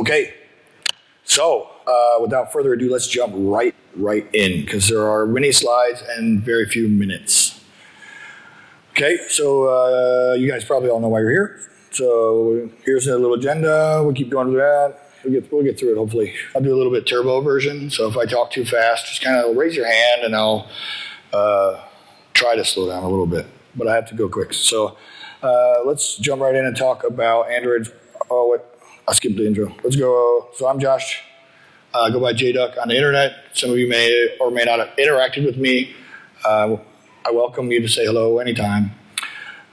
Okay, so uh, without further ado, let's jump right right in because there are many slides and very few minutes. Okay, so uh, you guys probably all know why you're here. So here's a little agenda. We'll keep going with that. We'll get, we'll get through it hopefully. I'll do a little bit turbo version. So if I talk too fast, just kind of raise your hand and I'll uh, try to slow down a little bit. But I have to go quick. So uh, let's jump right in and talk about Android. Oh? I skipped the intro. Let's go. So I'm Josh. Uh, go by JDuck on the internet. Some of you may or may not have interacted with me. Uh, I welcome you to say hello anytime.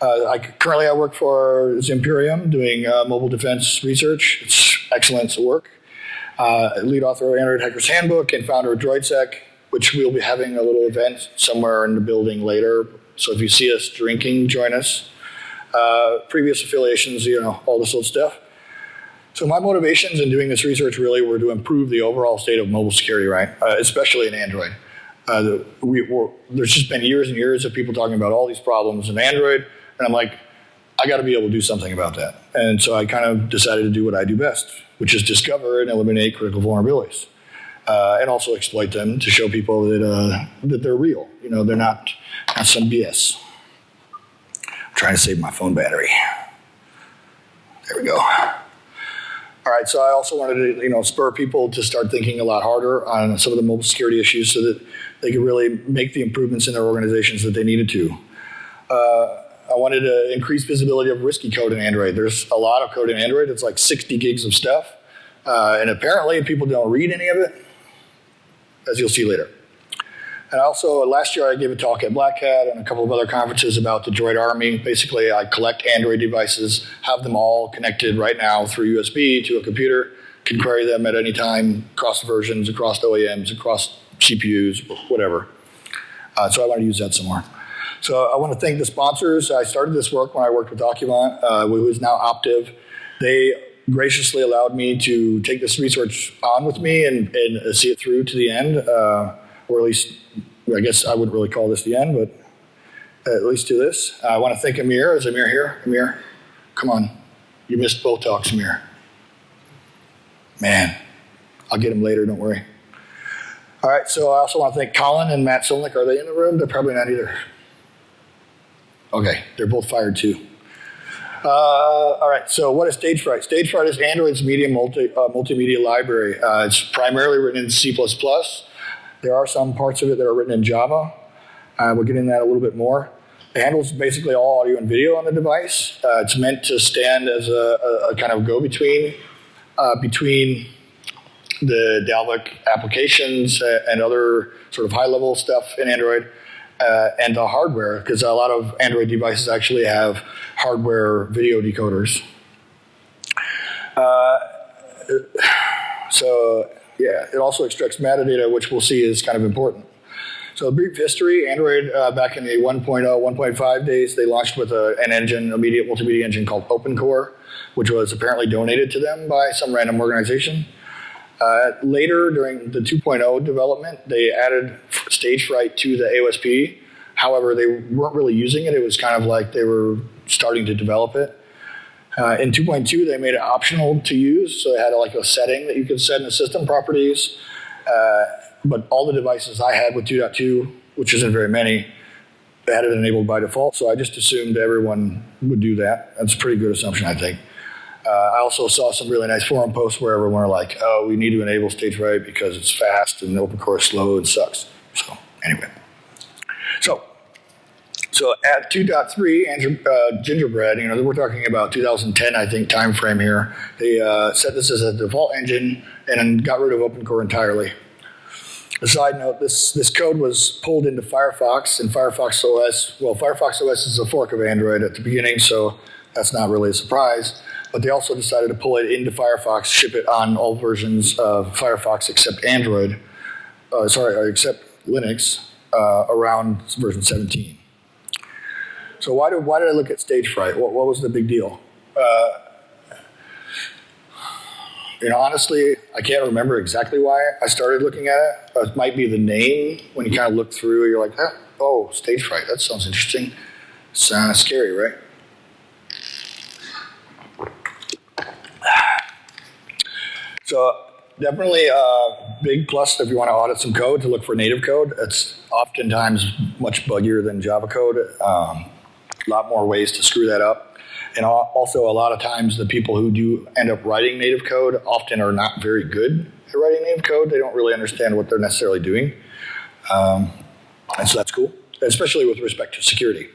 Uh, I, currently, I work for Zimperium doing uh, mobile defense research. It's excellent work. Uh, lead author of Android Hacker's Handbook and founder of DroidSec, which we'll be having a little event somewhere in the building later. So if you see us drinking, join us. Uh, previous affiliations, you know, all this old stuff. So my motivations in doing this research really were to improve the overall state of mobile security, right? Uh, especially in Android. Uh, we, there's just been years and years of people talking about all these problems in Android and I'm like, I got to be able to do something about that. And so I kind of decided to do what I do best, which is discover and eliminate critical vulnerabilities. Uh, and also exploit them to show people that, uh, that they're real. You know, they're not, not some BS. I'm trying to save my phone battery. There we go. All right, so I also wanted to, you know, spur people to start thinking a lot harder on some of the mobile security issues so that they could really make the improvements in their organizations that they needed to. Uh, I wanted to increase visibility of risky code in Android. There's a lot of code in Android. It's like 60 gigs of stuff. Uh, and apparently people don't read any of it, as you'll see later. And also, last year I gave a talk at Black Hat and a couple of other conferences about the Droid Army. Basically, I collect Android devices, have them all connected right now through USB to a computer, can query them at any time, across versions, across OEMs, across CPUs, whatever. Uh, so I want to use that some more. So I want to thank the sponsors. I started this work when I worked with Docuvant, uh, who is now Optiv. They graciously allowed me to take this research on with me and, and see it through to the end, uh, or at least, I guess I wouldn't really call this the end, but at least do this. I want to thank Amir. Is Amir here? Amir, come on. You missed both talks, Amir. Man, I'll get him later, don't worry. All right, so I also want to thank Colin and Matt Solnick. Are they in the room? They're probably not either. Okay, they're both fired too. Uh, all right, so what is Stagefright? Stagefright is Android's media multi, uh, multimedia library. Uh, it's primarily written in C++. There are some parts of it that are written in Java. Uh, we'll get into that a little bit more. It handles basically all audio and video on the device. Uh, it's meant to stand as a, a, a kind of go-between uh, between the Dalvik applications and other sort of high-level stuff in Android uh, and the hardware, because a lot of Android devices actually have hardware video decoders. Uh, so yeah, it also extracts metadata, which we'll see is kind of important. So a brief history, Android uh, back in the 1.0, 1.5 days, they launched with a, an engine, a media, multimedia engine called OpenCore, which was apparently donated to them by some random organization. Uh, later, during the 2.0 development, they added Stagefright to the AOSP. However, they weren't really using it. It was kind of like they were starting to develop it. Uh, in 2.2, they made it optional to use, so they had like a setting that you could set in the system properties. Uh, but all the devices I had with 2.2, which isn't very many, they had it enabled by default. So I just assumed everyone would do that. That's a pretty good assumption, I think. Uh, I also saw some really nice forum posts where everyone were like, oh, we need to enable Stagefright because it's fast and OpenCore is slow and sucks. So anyway. So, so at 2.3, uh, Gingerbread, you know, we're talking about 2010, I think, time frame here. They uh, set this as a default engine and got rid of OpenCore entirely. A side note, this, this code was pulled into Firefox and Firefox OS. Well, Firefox OS is a fork of Android at the beginning, so that's not really a surprise but they also decided to pull it into Firefox, ship it on all versions of Firefox except Android, uh, sorry, except Linux, uh, around version 17. So why did, why did I look at Stagefright? What, what was the big deal? Uh, you know, honestly, I can't remember exactly why I started looking at it. It might be the name. When you kind of look through, you're like, oh, stage fright. that sounds interesting. Sounds scary, right? So definitely a big plus if you want to audit some code to look for native code. It's oftentimes much buggier than Java code. Um, a lot more ways to screw that up. And also a lot of times the people who do end up writing native code often are not very good at writing native code. They don't really understand what they're necessarily doing. Um, and so that's cool, especially with respect to security.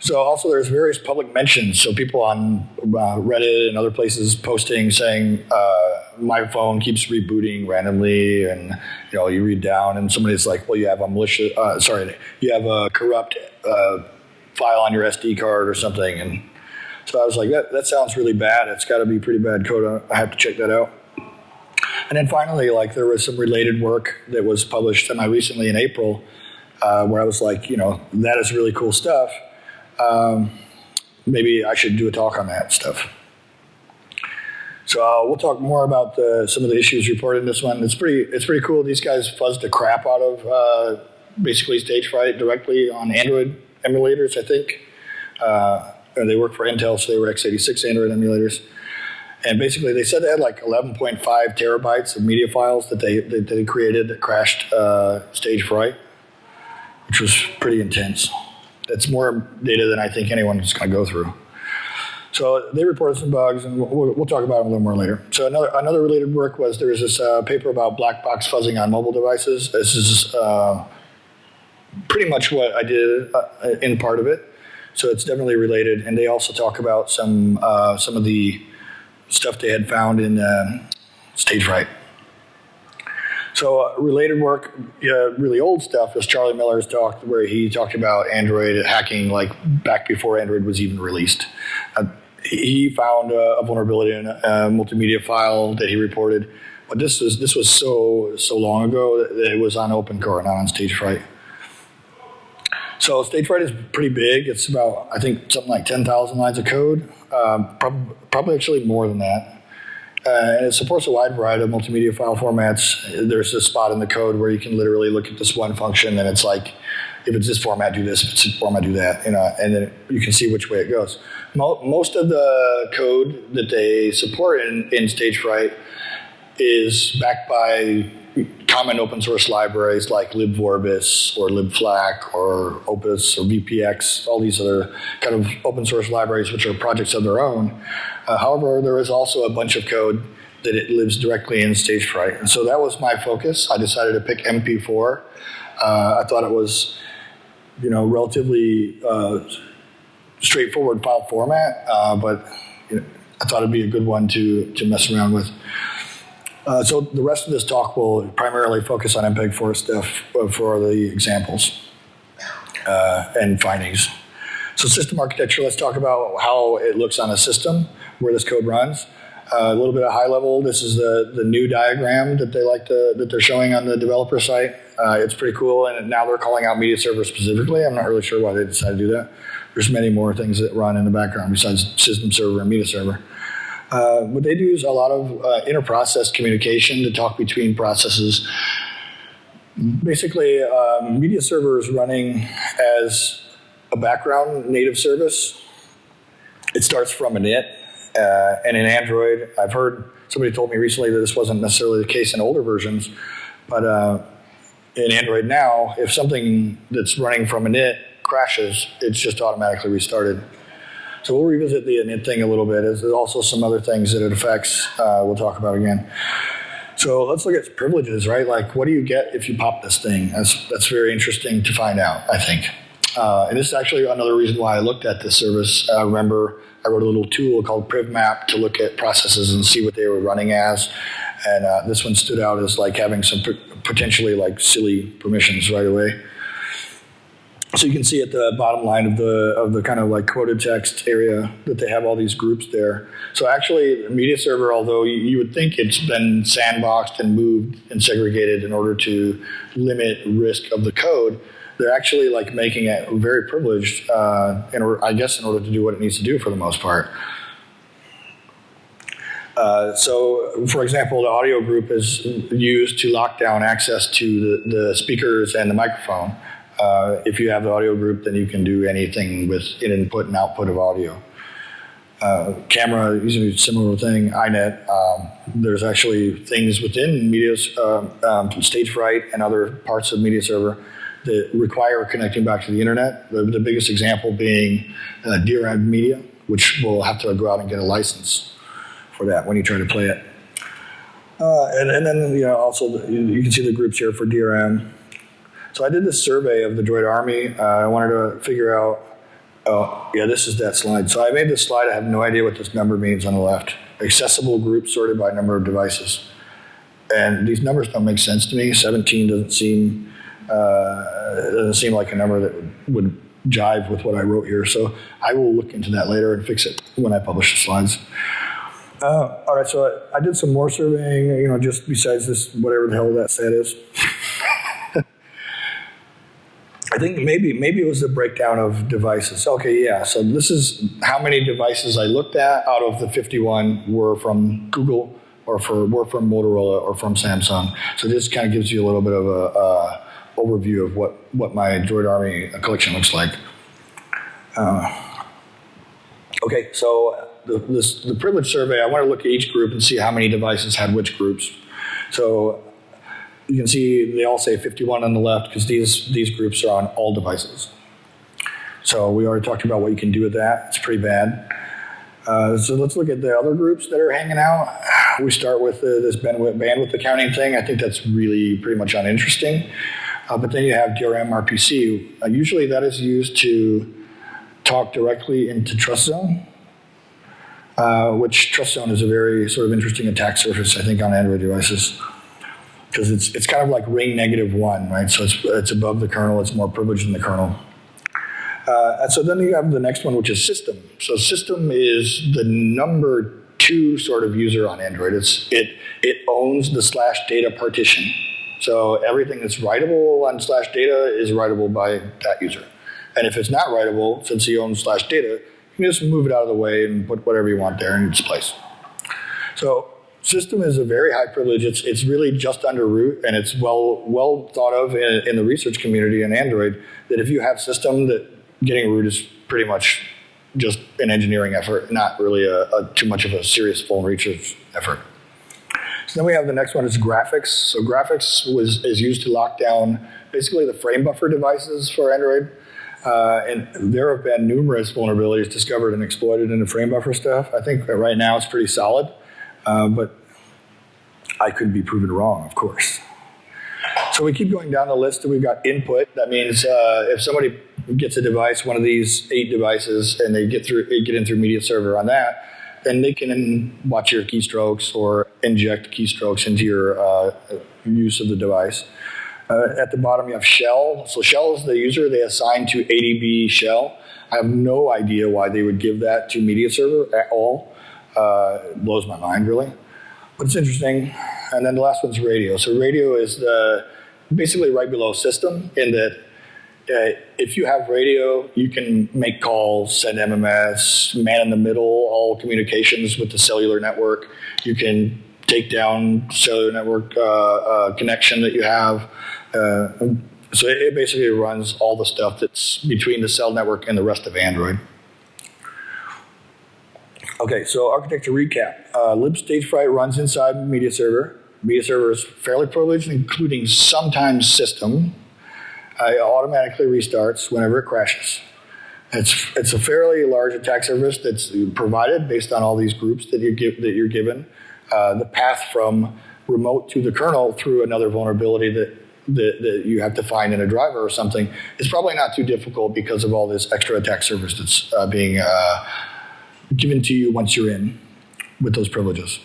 So also there's various public mentions. So people on uh, Reddit and other places posting saying uh, my phone keeps rebooting randomly, and you know you read down and somebody's like, well you have a malicious, uh, sorry, you have a corrupt uh, file on your SD card or something, and so I was like that that sounds really bad. It's got to be pretty bad code. I have to check that out. And then finally, like there was some related work that was published semi recently in April, uh, where I was like, you know, that is really cool stuff um, maybe I should do a talk on that stuff. So uh, we'll talk more about the, some of the issues reported in this one. It's pretty, it's pretty cool. These guys fuzzed the crap out of uh, basically stage fright directly on Android emulators, I think. Uh, they work for Intel, so they were x86 Android emulators. And basically, they said they had like 11.5 terabytes of media files that they, that they created that crashed uh, stage fright, which was pretty intense. That's more data than I think anyone is going to go through. So they reported some bugs, and we'll, we'll, talk about them a little more later. So another another related work was there was this uh, paper about black box fuzzing on mobile devices. This is uh, pretty much what I did uh, in part of it. So it's definitely related, and they also talk about some uh, some of the stuff they had found in uh, stage fright. So uh, related work, uh, really old stuff, is Charlie Miller's talk where he talked about Android hacking like back before Android was even released. Uh, he found a vulnerability in a multimedia file that he reported, but this was this was so so long ago that it was on OpenCore, not on StageFright. So StageFright is pretty big. It's about I think something like ten thousand lines of code, um, prob probably actually more than that. Uh, and it supports a wide variety of multimedia file formats. There's a spot in the code where you can literally look at this one function and it's like, if it's this format, do this, if it's this format, do that, you know, and then you can see which way it goes. Mo most of the code that they support in, in StageFright is backed by common open source libraries like libvorbis or libflac or opus or vpx, all these other kind of open source libraries which are projects of their own. Uh, however, there is also a bunch of code that it lives directly in StageFright. And so that was my focus. I decided to pick MP4. Uh, I thought it was, you know, relatively uh, straightforward file format, uh, but you know, I thought it'd be a good one to, to mess around with. Uh, so the rest of this talk will primarily focus on MPEG-4 stuff uh, for the examples uh, and findings. So system architecture, let's talk about how it looks on a system where this code runs. Uh, a little bit of high level, this is the, the new diagram that they like to, that they're showing on the developer site. Uh, it's pretty cool, and now they're calling out media server specifically. I'm not really sure why they decided to do that. There's many more things that run in the background besides system server and media server. Uh, what they do is a lot of uh, inter-process communication to talk between processes. Basically, um, media server is running as a background native service. It starts from an init, uh, and in Android, I've heard somebody told me recently that this wasn't necessarily the case in older versions, but uh, in Android now, if something that's running from init crashes, it's just automatically restarted. So we'll revisit the init thing a little bit. There's also some other things that it affects uh, we'll talk about again. So let's look at privileges, right? Like what do you get if you pop this thing? That's, that's very interesting to find out, I think. Uh, and this is actually another reason why I looked at this service. I remember I wrote a little tool called PrivMap to look at processes and see what they were running as. And uh, this one stood out as like having some potentially like silly permissions right away. So you can see at the bottom line of the of the kind of like quoted text area that they have all these groups there. So actually, media server, although you, would think it's been sandboxed and moved and segregated in order to limit risk of the code, they're actually like making it very privileged, uh, in I guess, in order to do what it needs to do for the most part. Uh, so, for example, the audio group is used to lock down access to the, the speakers and the microphone. Uh, if you have the audio group, then you can do anything with input and output of audio. Uh, camera, is a similar thing, iNet, um, there's actually things within media, um, um, stage fright and other parts of media server that require connecting back to the internet. The, the biggest example being uh, DRM Media, which will have to go out and get a license for that when you try to play it. Uh, and, and then you know also the, you, you can see the groups here for DRM. So I did this survey of the Droid Army. Uh, I wanted to figure out. Oh yeah, this is that slide. So I made this slide. I have no idea what this number means on the left. Accessible groups sorted by number of devices. And these numbers don't make sense to me. 17 doesn't seem uh, doesn't seem like a number that would jive with what I wrote here. So I will look into that later and fix it when I publish the slides. Uh, all right, so I, I, did some more surveying, you know, just besides this, whatever the hell that set is. I think maybe maybe it was the breakdown of devices. Okay, yeah. So this is how many devices I looked at out of the 51 were from Google or for were from Motorola or from Samsung. So this kind of gives you a little bit of a, overview of what what my Droid Army collection looks like. Uh, okay, so the, this, the privilege survey, I want to look at each group and see how many devices had which groups. So you can see they all say 51 on the left because these, these groups are on all devices. So we already talked about what you can do with that. It's pretty bad. Uh, so let's look at the other groups that are hanging out. We start with uh, this bandwidth, bandwidth accounting thing. I think that's really pretty much uninteresting. Uh, but then you have DRM RPC. Uh, usually that is used to talk directly into trust zone uh, which Trust Zone is a very sort of interesting attack surface, I think, on Android devices. Because it's, it's kind of like ring negative one, right? So it's, it's above the kernel, it's more privileged than the kernel. Uh, and so then you have the next one, which is system. So system is the number two sort of user on Android. It's, it, it owns the slash data partition. So everything that's writable on slash data is writable by that user. And if it's not writable, since he owns slash data, you can just move it out of the way and put whatever you want there in its place. So system is a very high privilege. It's, it's really just under root, and it's well, well thought of in, in the research community in Android that if you have system, that getting root is pretty much just an engineering effort, not really a, a too much of a serious full research effort. So then we have the next one is graphics. So graphics was, is used to lock down basically the frame buffer devices for Android. Uh, and there have been numerous vulnerabilities discovered and exploited in the frame buffer stuff. I think right now it's pretty solid, uh, but I could be proven wrong, of course. So we keep going down the list. And we've got input. That means uh, if somebody gets a device, one of these eight devices, and they get through, get in through media server on that, then they can watch your keystrokes or inject keystrokes into your uh, use of the device. Uh, at the bottom, you have shell. So shell is the user they assign to ADB shell. I have no idea why they would give that to media server at all. Uh, it blows my mind, really. But it's interesting. And then the last one's radio. So radio is the basically right below system in that uh, if you have radio, you can make calls, send MMS, man in the middle, all communications with the cellular network. You can take down cellular network uh, uh, connection that you have. Uh, so it, it, basically runs all the stuff that's between the cell network and the rest of Android. Okay, so architecture recap. Uh, libstagefright runs inside media server. Media server is fairly privileged, including sometimes system. Uh, it automatically restarts whenever it crashes. It's, it's a fairly large attack surface that's provided based on all these groups that, you give, that you're given. Uh, the path from remote to the kernel through another vulnerability that that, that you have to find in a driver or something is probably not too difficult because of all this extra attack surface that's uh, being uh, given to you once you're in with those privileges.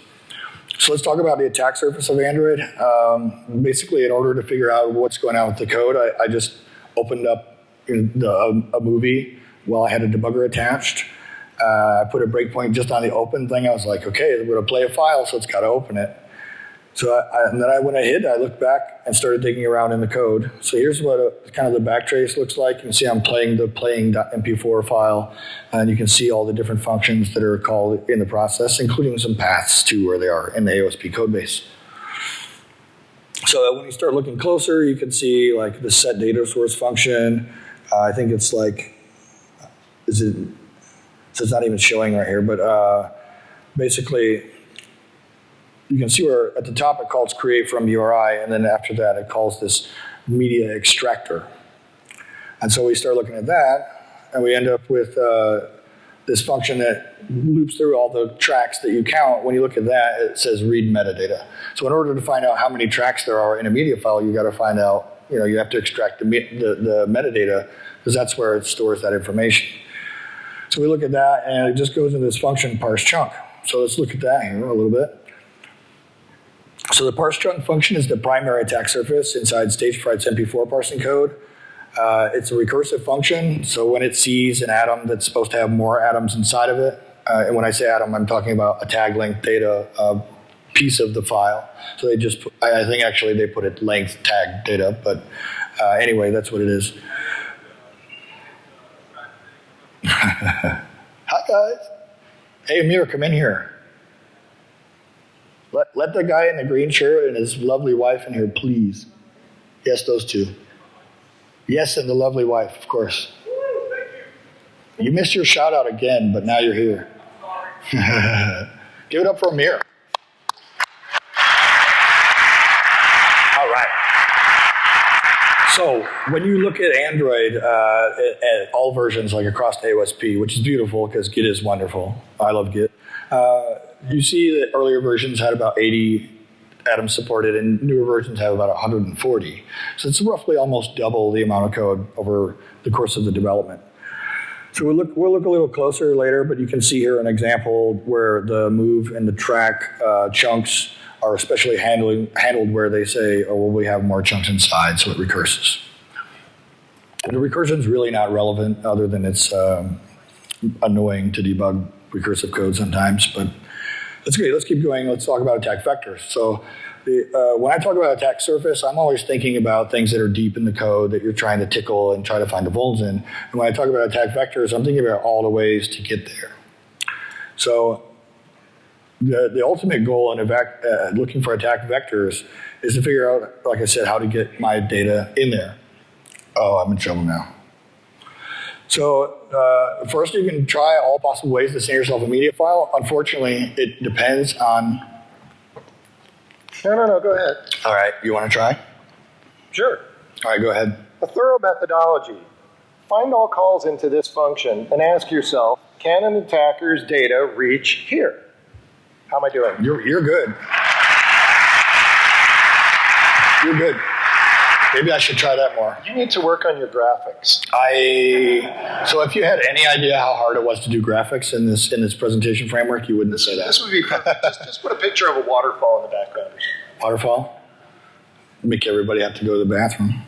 So let's talk about the attack surface of Android. Um, basically, in order to figure out what's going on with the code, I, I just opened up the, a, a, movie while I had a debugger attached. Uh, I put a breakpoint just on the open thing. I was like, okay, we're going to play a file, so it's got to open it. So I, and then I, when I hit, I looked back and started digging around in the code. So here's what a, kind of the backtrace looks like. You can see I'm playing the playing.mp4 file, and you can see all the different functions that are called in the process, including some paths to where they are in the AOSP codebase. So when you start looking closer, you can see like the set data source function. Uh, I think it's like, is it, so it's not even showing right here, but uh, basically you can see where at the top it calls create from URI, and then after that it calls this media extractor. And so we start looking at that, and we end up with uh, this function that loops through all the tracks that you count. When you look at that, it says read metadata. So in order to find out how many tracks there are in a media file, you got to find out, you know, you have to extract the, the, the metadata because that's where it stores that information. So we look at that, and it just goes into this function parse chunk. So let's look at that here a little bit. So the parse chunk function is the primary attack surface inside Stagefright's MP4 parsing code. Uh, it's a recursive function, so when it sees an atom that's supposed to have more atoms inside of it, uh, and when I say atom, I'm talking about a tag length data uh, piece of the file. So they just, I, I think actually they put it length tag data, but uh, anyway, that's what it is. Hi guys. Hey Amir, come in here. Let, let the guy in the green shirt and his lovely wife in here, please. Yes, those two. Yes, and the lovely wife, of course. You missed your shout out again, but now you're here. Give it up for Amir. All right. So when you look at Android, uh, at, at all versions, like across AOSP, which is beautiful because Git is wonderful. I love Git. Uh, you see that earlier versions had about 80 atoms supported and newer versions have about 140. So it's roughly almost double the amount of code over the course of the development. So we'll look, we'll look a little closer later, but you can see here an example where the move and the track uh, chunks are especially handling, handled where they say, oh, well, we have more chunks inside, so it recurses. And the recursion is really not relevant other than it's um, annoying to debug recursive code sometimes, but that's great. Let's keep going. Let's talk about attack vectors. So the, uh, when I talk about attack surface, I'm always thinking about things that are deep in the code that you're trying to tickle and try to find the vulns in. And when I talk about attack vectors, I'm thinking about all the ways to get there. So the, the ultimate goal in uh, looking for attack vectors is to figure out, like I said, how to get my data in there. Oh, I'm in trouble now. So uh, first you can try all possible ways to send yourself a media file. Unfortunately, it depends on... No, no, no, go ahead. All right, you want to try? Sure. All right, go ahead. A thorough methodology. Find all calls into this function and ask yourself, can an attacker's data reach here? How am I doing? You're, you're good. You're good. Maybe I should try that more. You need to work on your graphics. I so if you had any idea how hard it was to do graphics in this in this presentation framework, you wouldn't say that. This would be just, just put a picture of a waterfall in the background. Waterfall. Make everybody have to go to the bathroom.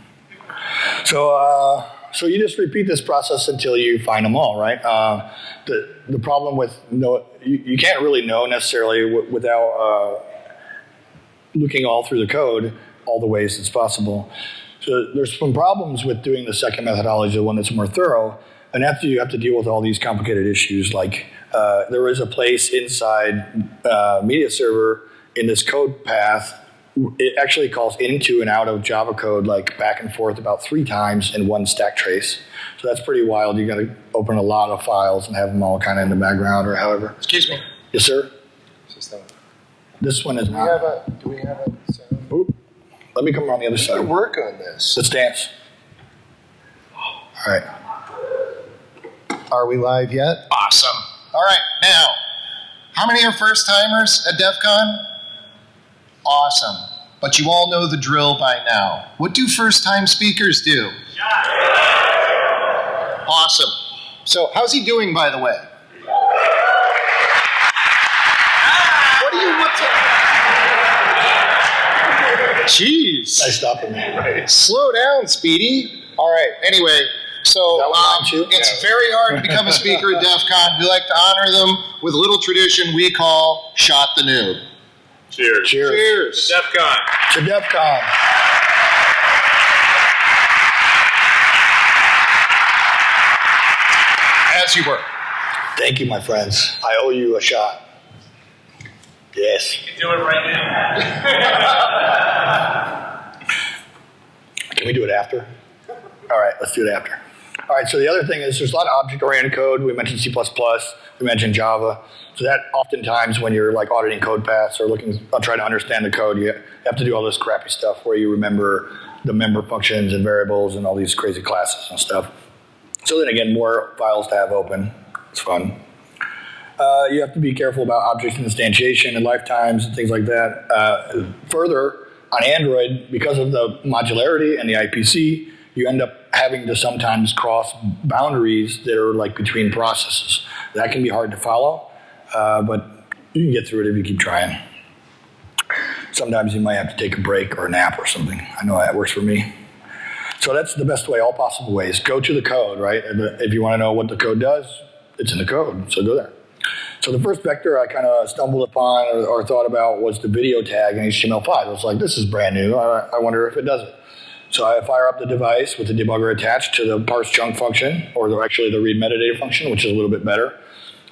So uh, so you just repeat this process until you find them all, right? Uh, the the problem with no you, you can't really know necessarily without uh, looking all through the code all the ways that's possible. So there's some problems with doing the second methodology, the one that's more thorough. And after you have to deal with all these complicated issues, like uh, there is a place inside uh, media server in this code path. It actually calls into and out of Java code like back and forth about three times in one stack trace. So that's pretty wild. You got to open a lot of files and have them all kind of in the background or however. Excuse me. Yes, sir. System. This one is do not. We have a, do we have a sound? Oop. Let me come around the other side. work on this. Let's dance. All right. Are we live yet? Awesome. All right, now, how many are first timers at DEF CON? Awesome. But you all know the drill by now. What do first time speakers do? Awesome. So, how's he doing, by the way? Ah! What do you, what's Jeez. Nice stopping me. Right. Slow down, Speedy. All right. Anyway, so um, it's yeah. very hard to become a speaker at DEF CON. We like to honor them with a little tradition we call Shot the Noob. Cheers. Cheers. Cheers. To DEF CON. To DEF CON. As you were. Thank you, my friends. I owe you a shot. Yes. You can do it right now. can we do it after? All right, let's do it after. All right, so the other thing is there's a lot of object-oriented code. We mentioned C++, we mentioned Java. So that oftentimes when you're like auditing code paths or looking, uh, trying to understand the code, you have to do all this crappy stuff where you remember the member functions and variables and all these crazy classes and stuff. So then again, more files to have open. It's fun. Uh, you have to be careful about object instantiation and lifetimes and things like that. Uh, further, on Android, because of the modularity and the IPC, you end up having to sometimes cross boundaries that are like between processes. That can be hard to follow, uh, but you can get through it if you keep trying. Sometimes you might have to take a break or a nap or something. I know that works for me. So that's the best way, all possible ways. Go to the code, right? If you want to know what the code does, it's in the code, so go there. So the first vector I kind of stumbled upon or, or, thought about was the video tag in HTML5. I was like, this is brand new. I, I wonder if it does it. So I fire up the device with the debugger attached to the parse chunk function, or the, actually the read metadata function, which is a little bit better.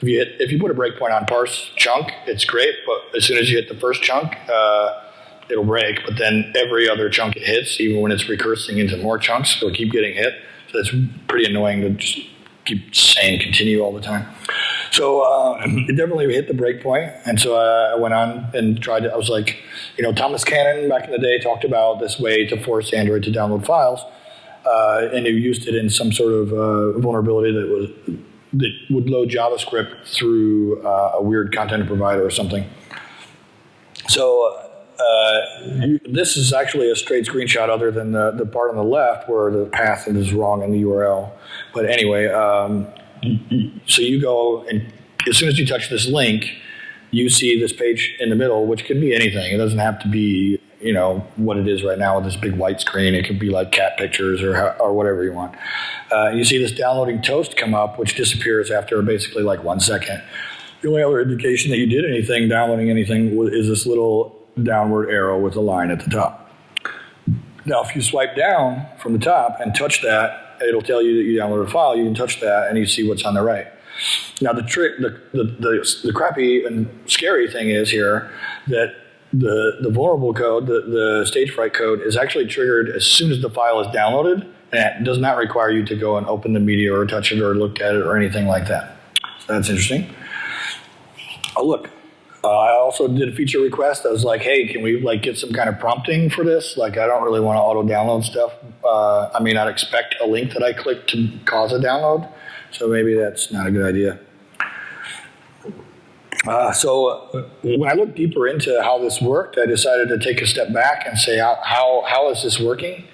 If you, hit, if you put a breakpoint on parse chunk, it's great, but as soon as you hit the first chunk, uh, it'll break. But then every other chunk it hits, even when it's recursing into more chunks, it'll keep getting hit. So it's pretty annoying to just keep saying continue all the time. So uh, it definitely hit the breakpoint, and so uh, I went on and tried to. I was like, you know, Thomas Cannon back in the day talked about this way to force Android to download files, uh, and he used it in some sort of uh, vulnerability that was that would load JavaScript through uh, a weird content provider or something. So. Uh, you, this is actually a straight screenshot other than the, the part on the left where the path is wrong in the URL. But anyway, um, so you go and as soon as you touch this link, you see this page in the middle, which could be anything. It doesn't have to be, you know, what it is right now with this big white screen. It could be like cat pictures or, or whatever you want. Uh, you see this downloading toast come up, which disappears after basically like one second. The only other indication that you did anything, downloading anything, is this little downward arrow with a line at the top. Now, if you swipe down from the top and touch that, it'll tell you that you downloaded a file. You can touch that and you see what's on the right. Now the trick, the, the, the, the crappy and scary thing is here that the, the vulnerable code, the, the stage fright code is actually triggered as soon as the file is downloaded and it does not require you to go and open the media or touch it or look at it or anything like that. So that's interesting. Oh look, uh, I also did a feature request. I was like, hey, can we like get some kind of prompting for this? Like, I don't really want to auto download stuff. Uh, I may not expect a link that I click to cause a download, so maybe that's not a good idea. Uh, so uh, when I looked deeper into how this worked, I decided to take a step back and say, how, how, how is this working?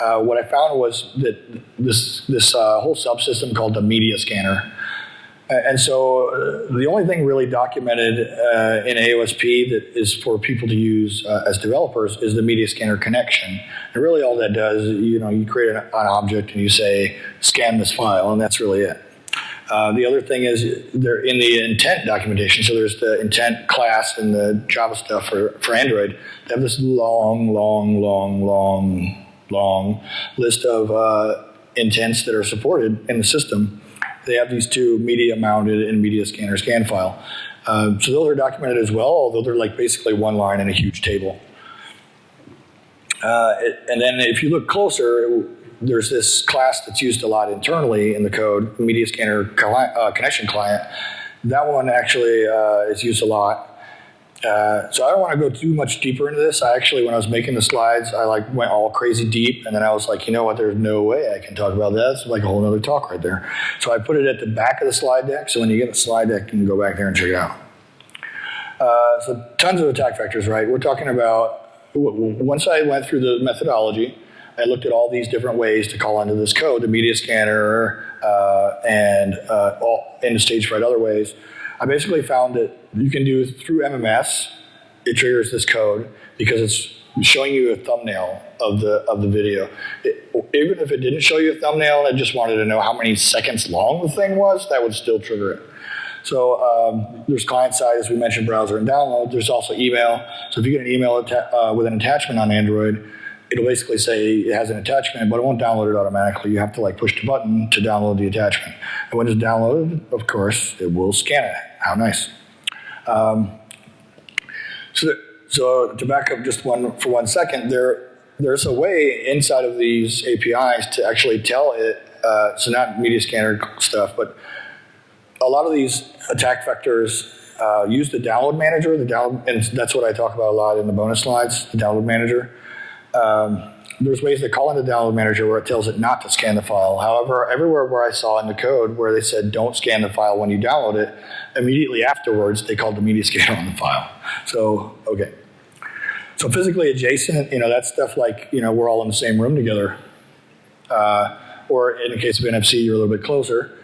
Uh, what I found was that this, this uh, whole subsystem called the media scanner and so uh, the only thing really documented uh, in AOSP that is for people to use uh, as developers is the media scanner connection. And really all that does, you know, you create an, an object and you say, scan this file, and that's really it. Uh, the other thing is they're in the intent documentation. So there's the intent class and the Java stuff for, for Android. They have this long, long, long, long, long list of uh, intents that are supported in the system they have these two media mounted and media scanner scan file. Um, so those are documented as well, although they're like basically one line in a huge table. Uh, it, and then if you look closer, there's this class that's used a lot internally in the code, media scanner uh, connection client. That one actually uh, is used a lot. Uh, so I don't want to go too much deeper into this. I actually, when I was making the slides, I like went all crazy deep, and then I was like, you know what? There's no way I can talk about that. It's like a whole other talk right there. So I put it at the back of the slide deck. So when you get the slide deck, you can go back there and check it out. Uh, so tons of attack vectors, right? We're talking about once I went through the methodology, I looked at all these different ways to call into this code, the media scanner, uh, and uh, all in the stage fright other ways. I basically found that you can do through MMS, it triggers this code because it's showing you a thumbnail of the of the video. It, even if it didn't show you a thumbnail and it just wanted to know how many seconds long the thing was, that would still trigger it. So um, there's client side, as we mentioned, browser and download. There's also email. So if you get an email uh, with an attachment on Android, it'll basically say it has an attachment, but it won't download it automatically. You have to like push the button to download the attachment. And when it's downloaded, of course, it will scan it. How nice. Um, so, so to back up just one for one second, there there's a way inside of these APIs to actually tell it Uh, so not media scanner stuff, but a lot of these attack vectors uh, use the download manager. The download, and that's what I talk about a lot in the bonus slides. The download manager. Um, there's ways to call in the download manager where it tells it not to scan the file. However, everywhere where I saw in the code where they said don't scan the file when you download it, immediately afterwards they called the media scanner on the file. So okay. So physically adjacent, you know, that's stuff like you know we're all in the same room together. Uh, or in the case of NFC, you're a little bit closer.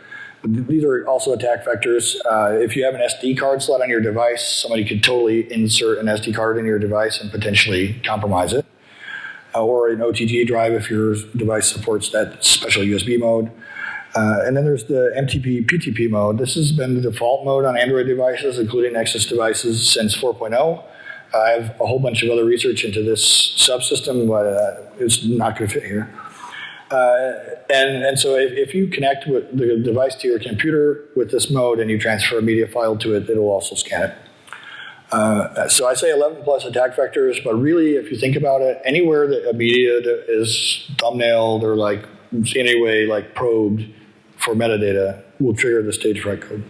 These are also attack vectors. Uh, if you have an SD card slot on your device, somebody could totally insert an SD card in your device and potentially compromise it. Or an OTG drive if your device supports that special USB mode. Uh, and then there's the MTP PTP mode. This has been the default mode on Android devices, including Nexus devices, since 4.0. I have a whole bunch of other research into this subsystem, but uh, it's not going to fit here. Uh, and, and so if, if, you connect with the device to your computer with this mode and you transfer a media file to it, it'll also scan it. Uh, so I say 11 plus attack vectors, but really, if you think about it, anywhere that a media is thumbnailed or like in any way like probed for metadata will trigger the stage fright code.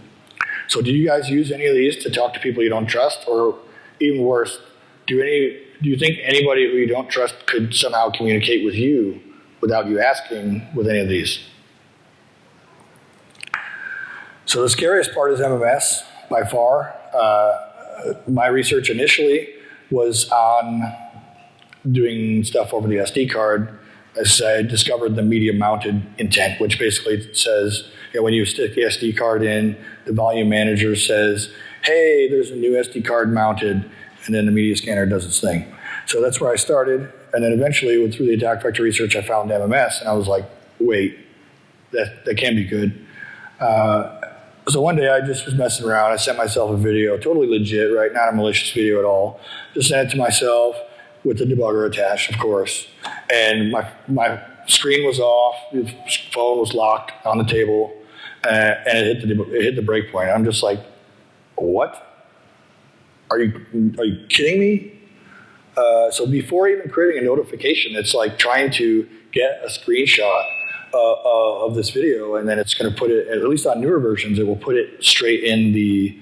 So do you guys use any of these to talk to people you don't trust, or even worse, do any do you think anybody who you don't trust could somehow communicate with you without you asking with any of these? So the scariest part is MMS by far. Uh, my research initially was on doing stuff over the SD card. As I discovered the media mounted intent, which basically says you know, when you stick the SD card in, the volume manager says, hey, there's a new SD card mounted, and then the media scanner does its thing. So that's where I started. And then eventually, through the attack vector research, I found MMS, and I was like, wait, that, that can be good. Uh, so one day I just was messing around. I sent myself a video, totally legit, right? Not a malicious video at all. Just sent it to myself with the debugger attached, of course. And my, my screen was off, the phone was locked on the table, uh, and it hit the, it hit the break point. I'm just like, what? Are you, are you kidding me? Uh, so before even creating a notification, it's like trying to get a screenshot uh, uh, of this video, and then it's going to put it, at least on newer versions, it will put it straight in the,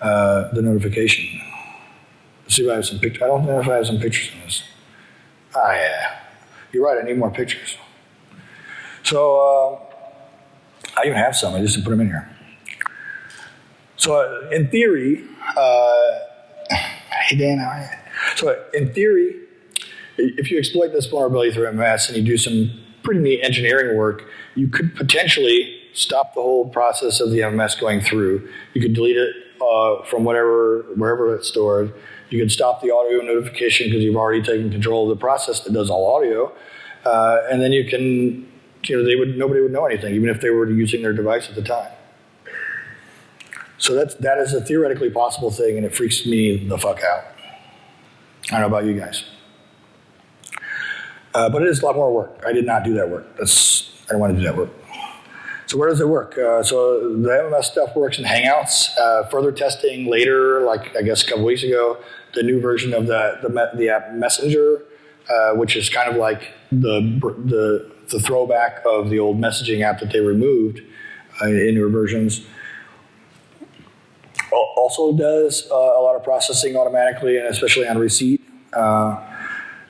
uh, the notification. Let's see if I have some pictures. I don't know if I have some pictures in this. Ah, yeah. You're right, I need more pictures. So, uh, I even have some, I just didn't put them in here. So, uh, in theory, uh, hey Dan, how are you? so in theory, if you exploit this vulnerability through MS and you do some pretty neat engineering work, you could potentially stop the whole process of the MMS going through. You could delete it uh, from whatever, wherever it's stored. You could stop the audio notification because you've already taken control of the process that does all audio. Uh, and then you can, you know, they would, nobody would know anything, even if they were using their device at the time. So that's, that is a theoretically possible thing, and it freaks me the fuck out. I don't know about you guys. Uh, but it is a lot more work. I did not do that work. That's, I don't want to do that work. So where does it work? Uh, so the MMS stuff works in Hangouts. Uh, further testing later, like I guess a couple weeks ago, the new version of the the, the app Messenger, uh, which is kind of like the, the the throwback of the old messaging app that they removed uh, in newer versions. Also does uh, a lot of processing automatically, and especially on receipt.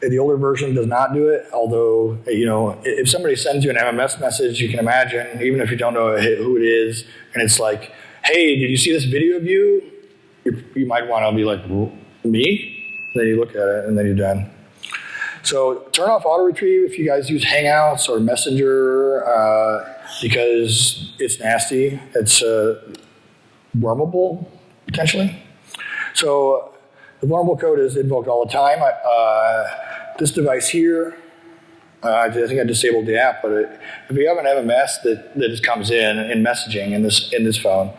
The older version does not do it, although, you know, if somebody sends you an MMS message, you can imagine, even if you don't know who it is, and it's like, hey, did you see this video of you? You, you might want to be like, me? Then you look at it, and then you're done. So turn off auto retrieve if you guys use Hangouts or Messenger uh, because it's nasty. It's uh, wormable, potentially. So the vulnerable code is invoked all the time. Uh, this device here, uh, I think I disabled the app, but it, if you have an MMS that, that comes in in messaging in this in this phone,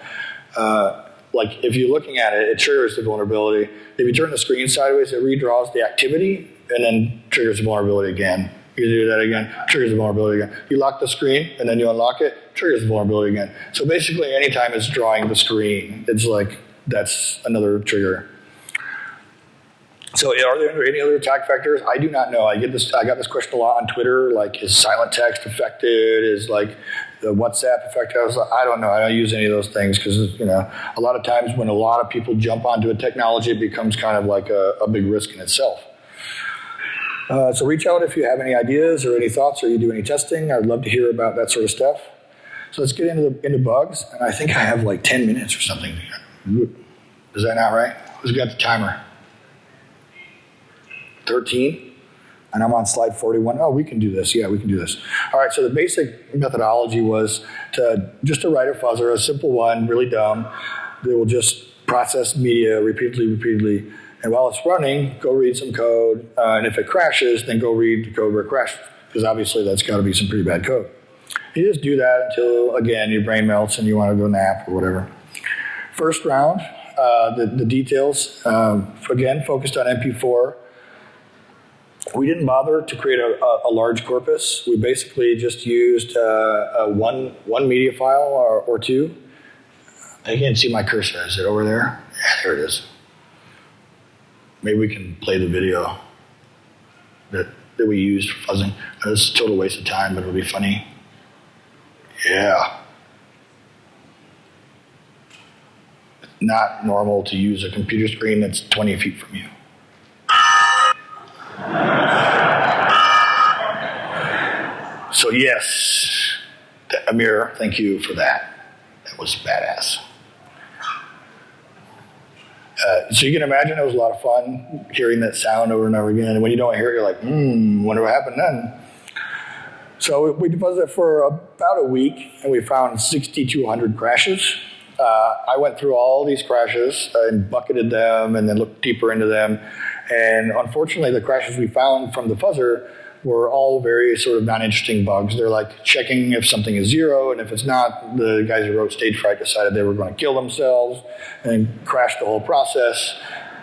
uh, like if you're looking at it, it triggers the vulnerability. If you turn the screen sideways, it redraws the activity and then triggers the vulnerability again. You do that again, triggers the vulnerability again. You lock the screen and then you unlock it, triggers the vulnerability again. So basically, anytime it's drawing the screen, it's like that's another trigger. So are there any other attack vectors? I do not know. I get this. I got this question a lot on Twitter. Like, is silent text affected? Is like the WhatsApp affected? I was like, I don't know. I don't use any of those things because you know a lot of times when a lot of people jump onto a technology, it becomes kind of like a, a big risk in itself. Uh, so reach out if you have any ideas or any thoughts or you do any testing. I'd love to hear about that sort of stuff. So let's get into the, into bugs, and I think I have like 10 minutes or something. Is that not right? Who's got the timer? 13? And I'm on slide 41. Oh, we can do this. Yeah, we can do this. All right, so the basic methodology was to just to write a fuzzer, a simple one, really dumb, that will just process media repeatedly, repeatedly. And while it's running, go read some code. Uh, and if it crashes, then go read the code where it crashed, because obviously that's got to be some pretty bad code. You just do that until, again, your brain melts and you want to go nap or whatever. First round, uh, the, the details, um, again, focused on MP4 we didn't bother to create a, a, a large corpus. We basically just used uh, one, one media file or, or, two. I can't see my cursor. Is it over there? Yeah, there it is. Maybe we can play the video that, that we used for fuzzing. It's a total waste of time, but it'll be funny. Yeah. Not normal to use a computer screen that's 20 feet from you. So yes, Amir, thank you for that. That was badass. Uh, so you can imagine it was a lot of fun hearing that sound over and over again. And when you don't hear it, you're like, hmm, wonder what happened then. So we deposited it for about a week, and we found 6,200 crashes. Uh, I went through all these crashes and bucketed them, and then looked deeper into them. And unfortunately, the crashes we found from the fuzzer were all very sort of non-interesting bugs. They're like checking if something is zero, and if it's not, the guys who wrote Stage Fright decided they were going to kill themselves and crash the whole process,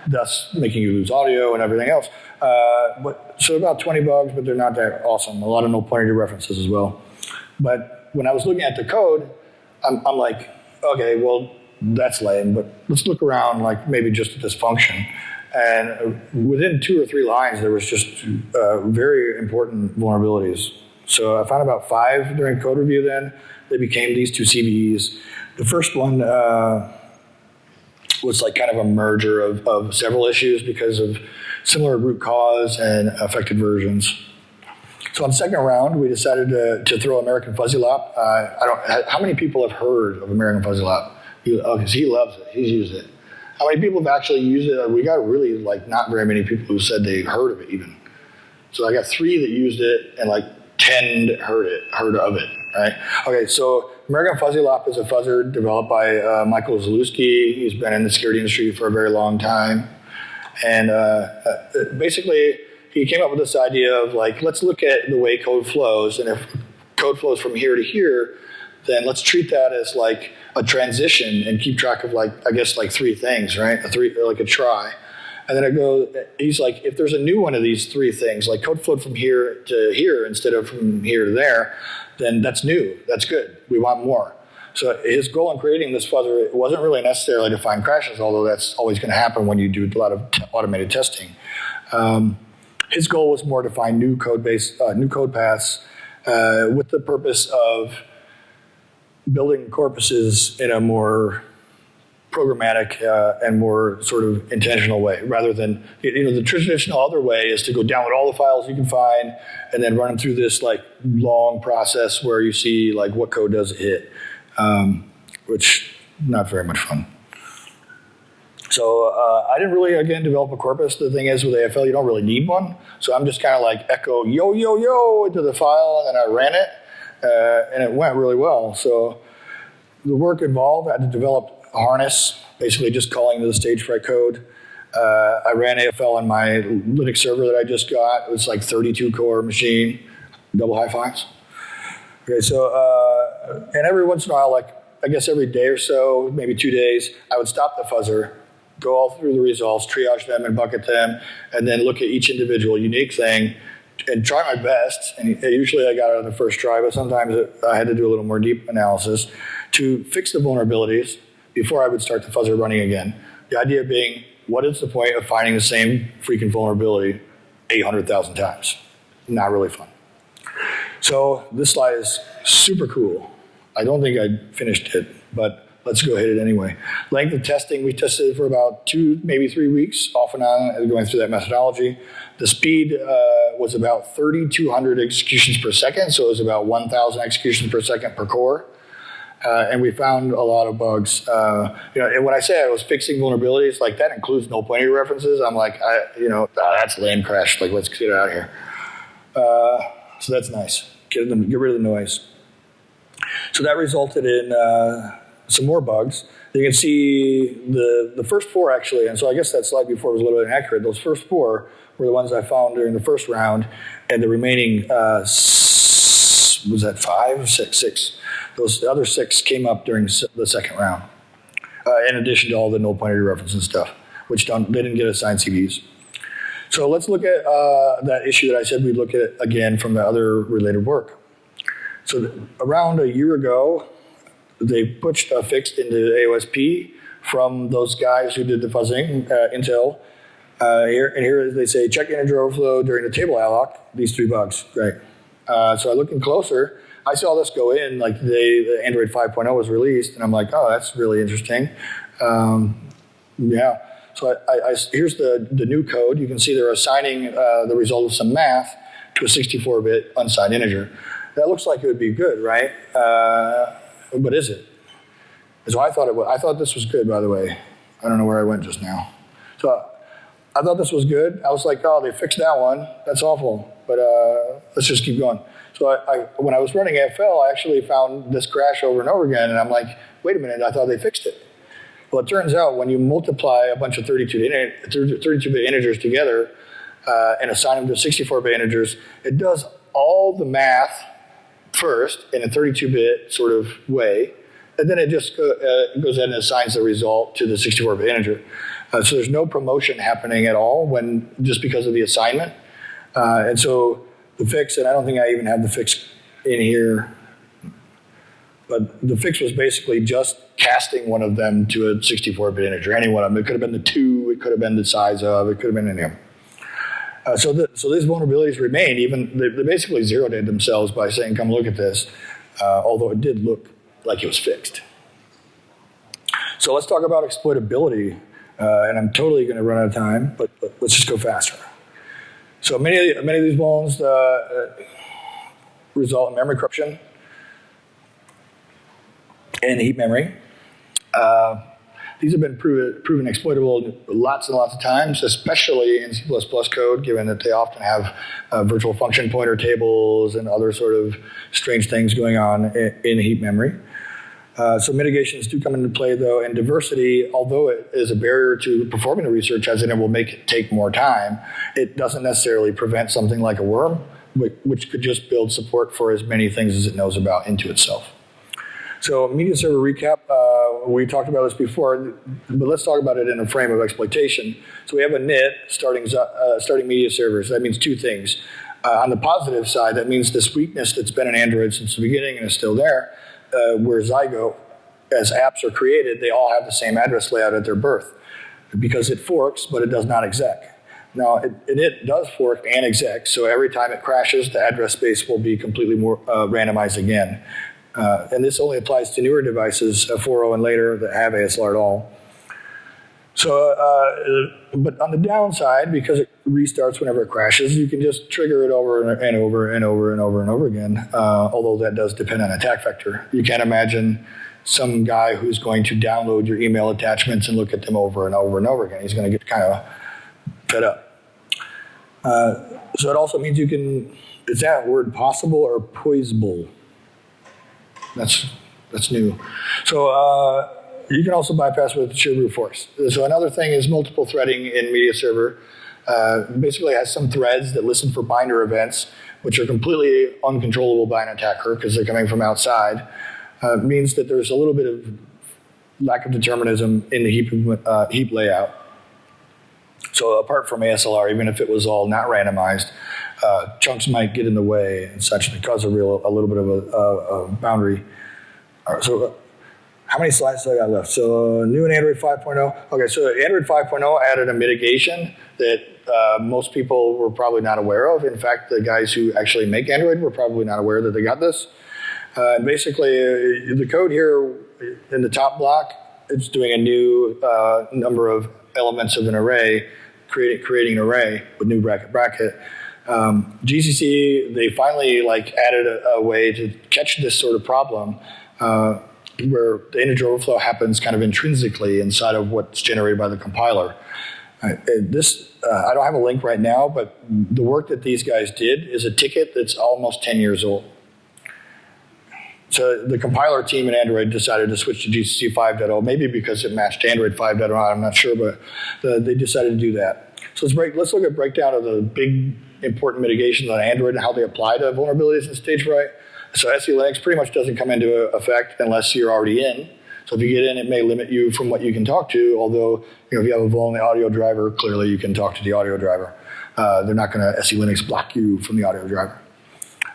thus making you lose audio and everything else. Uh, but so about 20 bugs, but they're not that awesome. A lot of no pointer references as well. But when I was looking at the code, I'm, I'm like, okay, well, that's lame, but let's look around like maybe just at this function. And within two or three lines, there was just uh, very important vulnerabilities. So I found about five during code review then. They became these two CVEs. The first one uh, was like kind of a merger of, of several issues because of similar root cause and affected versions. So on the second round, we decided to, to throw American Fuzzy Lop. Uh, I don't. How many people have heard of American Fuzzy Lop? He, oh, he loves it. He's used it. How many people have actually used it? We got really like not very many people who said they heard of it even. So I got three that used it and like 10 heard it, heard of it, right? Okay, so American Fuzzy Lop is a fuzzer developed by uh, Michael Zalewski. He's been in the security industry for a very long time. And uh, uh, basically, he came up with this idea of like, let's look at the way code flows. And if code flows from here to here, then let's treat that as like a transition and keep track of like I guess like three things, right? A three like a try. And then it goes he's like, if there's a new one of these three things, like code flowed from here to here instead of from here to there, then that's new. That's good. We want more. So his goal in creating this fuzzer it wasn't really necessarily to find crashes, although that's always going to happen when you do a lot of automated testing. Um, his goal was more to find new code base, uh, new code paths, uh, with the purpose of building corpuses in a more programmatic uh, and more sort of intentional way rather than you know the traditional other way is to go download all the files you can find and then run them through this like long process where you see like what code does it hit um, which not very much fun. So uh, I didn't really again develop a corpus. The thing is with AFL you don't really need one. So I'm just kind of like echo yo yo yo into the file and then I ran it uh, and it went really well. So the work involved, I had to develop a harness, basically just calling to the stage fright code. Uh, I ran AFL on my Linux server that I just got. It was like 32 core machine, double high fives. Okay, so, uh, and every once in a while, like I guess every day or so, maybe two days, I would stop the fuzzer, go all through the results, triage them and bucket them, and then look at each individual unique thing and try my best. And usually I got it on the first try, but sometimes it, I had to do a little more deep analysis to fix the vulnerabilities before I would start the fuzzer running again. The idea being what is the point of finding the same freaking vulnerability 800,000 times? Not really fun. So this slide is super cool. I don't think I finished it, but let's go hit it anyway. Length of testing, we tested for about two, maybe three weeks, off and on, going through that methodology. The speed uh, was about 3,200 executions per second, so it was about 1,000 executions per second per core. Uh, and we found a lot of bugs. Uh, you know, and when I say I was fixing vulnerabilities, like that includes no pointer references. I'm like, I, you know, ah, that's lame crash. Like, let's get it out of here. Uh, so that's nice. Get, them, get rid of the noise. So that resulted in uh, some more bugs. You can see the, the first four actually, and so I guess that slide before was a little inaccurate. Those first four were the ones I found during the first round, and the remaining uh, was that five, six, six. Those other six came up during the second round, uh, in addition to all the null pointer reference and stuff, which don't, they didn't get assigned CVs. So let's look at uh, that issue that I said we'd look at again from the other related work. So around a year ago, they pushed a fix into AOSP from those guys who did the fuzzing, uh, Intel. Uh, here, and here they say check integer overflow during the table alloc, these three bugs, great. Uh, so I looking closer, I saw this go in like the the Android 5.0 was released, and I'm like, oh, that's really interesting. Um, yeah. So I, I, I, here's the, the new code. You can see they're assigning uh, the result of some math to a 64-bit unsigned integer. That looks like it would be good, right? Uh, but is it? So I thought it was. I thought this was good, by the way. I don't know where I went just now. So I thought this was good. I was like, oh, they fixed that one. That's awful. But uh, let's just keep going. So I, I, when I was running AFL, I actually found this crash over and over again, and I'm like, wait a minute, I thought they fixed it. Well, it turns out when you multiply a bunch of 32-bit integers together uh, and assign them to 64-bit integers, it does all the math first in a 32-bit sort of way, and then it just uh, goes ahead and assigns the result to the 64-bit integer. Uh, so there's no promotion happening at all when just because of the assignment. Uh, and so the fix, and I don't think I even have the fix in here, but the fix was basically just casting one of them to a 64-bit integer, any one of them. It could have been the two, it could have been the size of, it could have been any of them. Uh, so, the, so these vulnerabilities remain. Even they, they basically zeroed in themselves by saying, "Come look at this," uh, although it did look like it was fixed. So let's talk about exploitability, uh, and I'm totally going to run out of time, but, but, let's just go faster. So many of, the, many of these vulns uh, uh, result in memory corruption and heap memory. Uh, these have been proven, proven exploitable lots and lots of times, especially in C++ code, given that they often have uh, virtual function pointer tables and other sort of strange things going on in, in heap memory. Uh, so mitigations do come into play though, and diversity, although it is a barrier to performing the research as in it will make it take more time, it doesn't necessarily prevent something like a worm, which could just build support for as many things as it knows about into itself. So media server recap, uh, we talked about this before, but let's talk about it in a frame of exploitation. So we have a NIT starting, uh, starting media servers. That means two things. Uh, on the positive side, that means this weakness that's been in Android since the beginning and is still there, uh, where Zygo, as apps are created, they all have the same address layout at their birth because it forks, but it does not exec. Now, it, it, does fork and exec, so every time it crashes, the address space will be completely more, uh, randomized again. Uh, and this only applies to newer devices, uh, 4.0 and later, that have ASLR at all. So, uh, but on the downside, because it restarts whenever it crashes, you can just trigger it over and over and over and over and over again, uh, although that does depend on attack vector. You can't imagine some guy who's going to download your email attachments and look at them over and over and over again. He's going to get kind of fed up. Uh, so it also means you can, is that word possible or poisable? That's, that's new. So uh, you can also bypass with sheer brute force. So another thing is multiple threading in media server. Uh, basically has some threads that listen for binder events, which are completely uncontrollable by an attacker because they're coming from outside. Uh, means that there's a little bit of lack of determinism in the heap, uh, heap layout. So apart from ASLR, even if it was all not randomized, uh, chunks might get in the way and such and cause a real a little bit of a, a, a boundary. So how many slides do I got left? So new in Android 5.0. Okay, so Android 5.0 added a mitigation that uh, most people were probably not aware of. In fact, the guys who actually make Android were probably not aware that they got this. Uh, and basically, uh, the code here in the top block, it's doing a new uh, number of elements of an array, creating creating an array with new bracket bracket. Um, GCC they finally like added a, a, way to catch this sort of problem. Uh, where the integer overflow happens kind of intrinsically inside of what's generated by the compiler. Uh, this, uh, I don't have a link right now, but the work that these guys did is a ticket that's almost 10 years old. So the compiler team in Android decided to switch to GCC 5.0, maybe because it matched Android 5.0, I'm not sure, but the, they decided to do that. So let's, break, let's look at breakdown of the big important mitigations on Android and how they apply to vulnerabilities in stage fright. So SE Linux pretty much doesn't come into effect unless you're already in. So if you get in, it may limit you from what you can talk to, although you know, if you have a vuln audio driver, clearly you can talk to the audio driver. Uh, they're not going to SE Linux block you from the audio driver.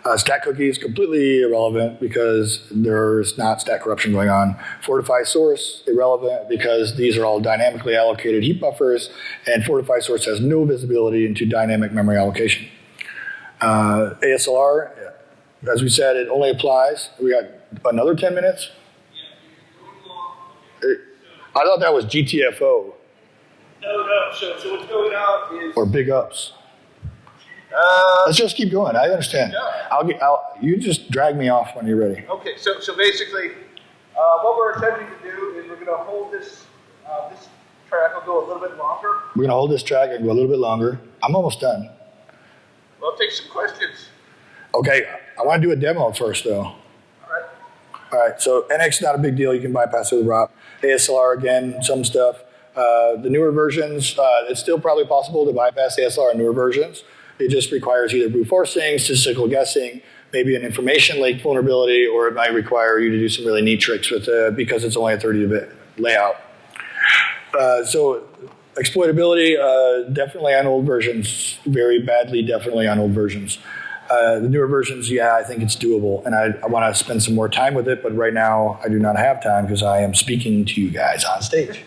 Uh, stack cookies, completely irrelevant because there's not stack corruption going on. Fortify source, irrelevant because these are all dynamically allocated heap buffers, and Fortify source has no visibility into dynamic memory allocation. Uh, ASLR, as we said, it only applies. We got another 10 minutes? I thought that was GTFO. No, no. So, so what's going on is. Or big ups. Uh, Let's just keep going. I understand. Yeah. I'll get. I'll, you just drag me off when you're ready. okay, so, so basically, uh, what we're attempting to do is we're going to hold this, uh, this track will go a little bit longer. We're gonna hold this track and go a little bit longer. I'm almost done. We'll take some questions. Okay, I want to do a demo first though. All right. So NX not a big deal. You can bypass it with ROP. ASLR again, some stuff. Uh, the newer versions, uh, it's still probably possible to bypass ASLR in newer versions. It just requires either brute forcing, statistical guessing, maybe an information lake vulnerability, or it might require you to do some really neat tricks with it because it's only a 30-bit layout. Uh, so exploitability, uh, definitely on old versions, very badly, definitely on old versions. Uh, the newer versions, yeah, I think it's doable, and I, I want to spend some more time with it, but right now I do not have time because I am speaking to you guys on stage.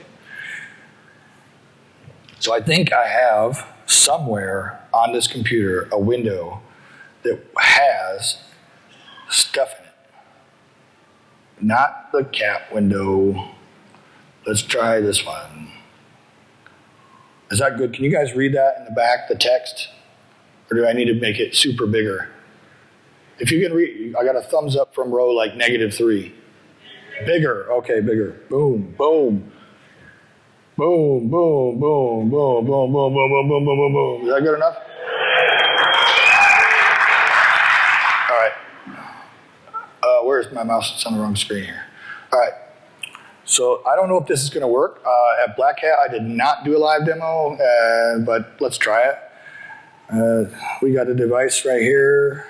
So I think I have somewhere on this computer a window that has stuff in it. Not the cat window. Let's try this one. Is that good? Can you guys read that in the back, the text? Or do I need to make it super bigger? If you can read, I got a thumbs up from row like negative three. Bigger, okay, bigger. Boom, boom. Boom, boom, boom, boom, boom, boom, boom, boom, boom, boom, boom, boom. Is that good enough? All right. Uh, where's my mouse? It's on the wrong screen here. All right. So I don't know if this is going to work. Uh, at Black Hat, I did not do a live demo, uh, but let's try it. Uh, we got a device right here.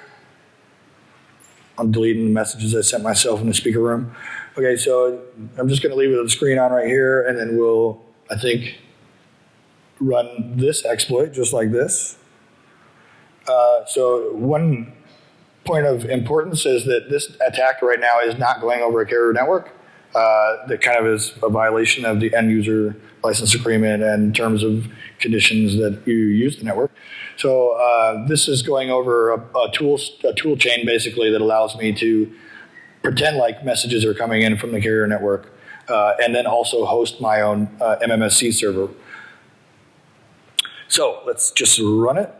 I'm deleting the messages I sent myself in the speaker room. Okay, so I'm just going to leave the screen on right here, and then we'll, I think, run this exploit just like this. Uh, so one point of importance is that this attack right now is not going over a carrier network. Uh, that kind of is a violation of the end user license agreement and terms of conditions that you use the network. So uh, this is going over a, a, tool, a tool chain basically that allows me to pretend like messages are coming in from the carrier network uh, and then also host my own uh, MMSC server. So let's just run it.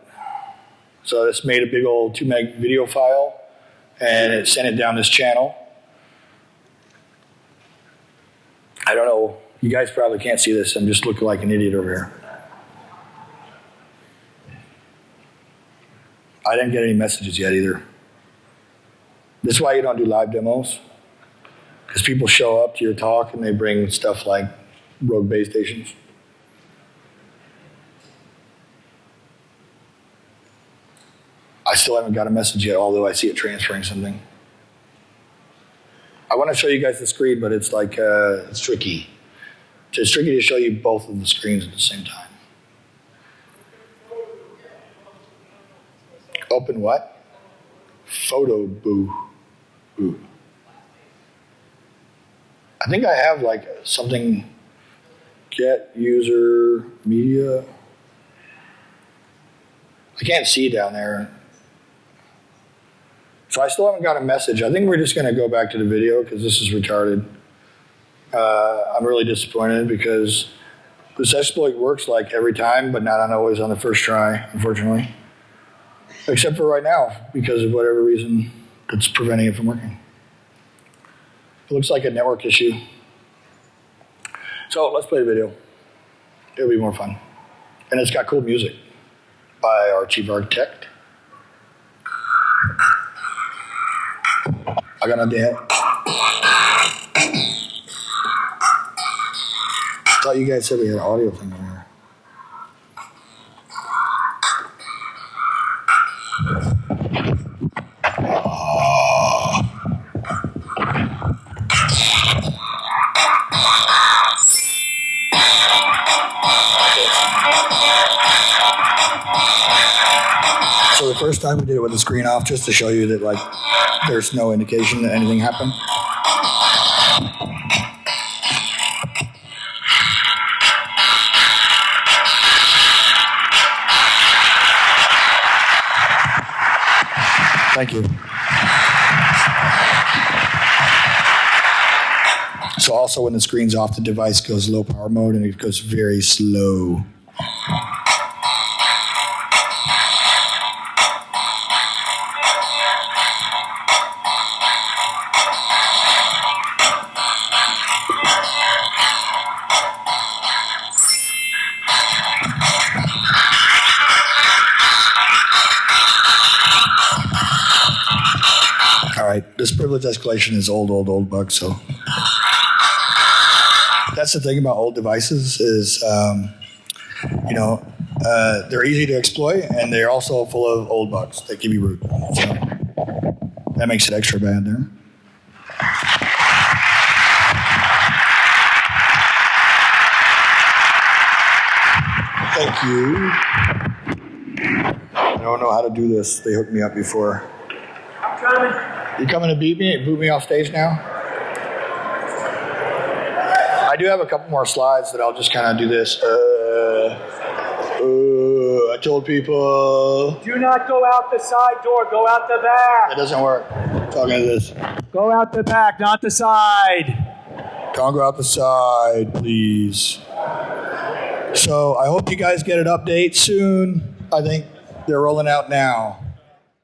So this made a big old 2 meg video file and it sent it down this channel. I don't know, you guys probably can't see this, I'm just looking like an idiot over here. I didn't get any messages yet either. This is why you don't do live demos. Because people show up to your talk and they bring stuff like rogue base stations. I still haven't got a message yet, although I see it transferring something. I want to show you guys the screen, but it's like, uh, it's tricky. It's tricky to show you both of the screens at the same time. Open what? Photo boo. Boo. I think I have like something get user media. I can't see down there. So I still haven't got a message. I think we're just going to go back to the video because this is retarded. Uh, I'm really disappointed because this exploit works like every time, but not always on the first try, unfortunately. Except for right now, because of whatever reason that's preventing it from working. It looks like a network issue. So let's play the video. It'll be more fun. And it's got cool music by our chief architect. I got an idea. thought you guys said we had an audio thing the first time we did it with the screen off, just to show you that like there's no indication that anything happened. Thank you. So also when the screen's off, the device goes low power mode and it goes very slow. Privilege escalation is old, old, old bug. So that's the thing about old devices is, um, you know, uh, they're easy to exploit and they're also full of old bugs that give you root. So that makes it extra bad there. Thank you. I don't know how to do this. They hooked me up before. I'm coming. You coming to beat me? Boot me off stage now? I do have a couple more slides that I'll just kind of do this. Uh, uh, I told people Do not go out the side door. Go out the back. it doesn't work. I'm Talking to this. Go out the back, not the side. Don't go out the side, please. So I hope you guys get an update soon. I think they're rolling out now.